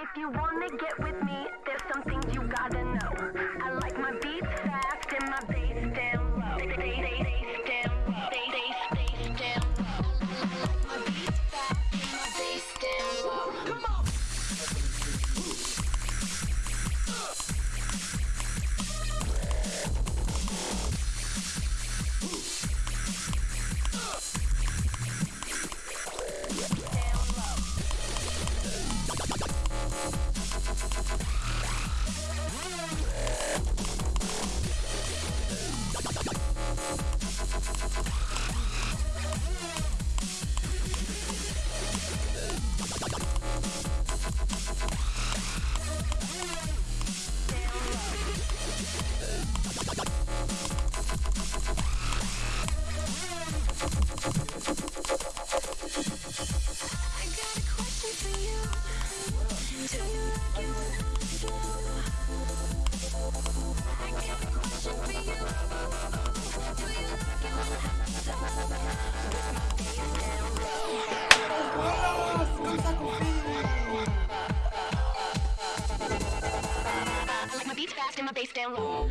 If you wanna get with me, there's some things you gotta know. I like my beats fast and my bass down low. Down low. Down low. Beats down low. Come on. My bass down low.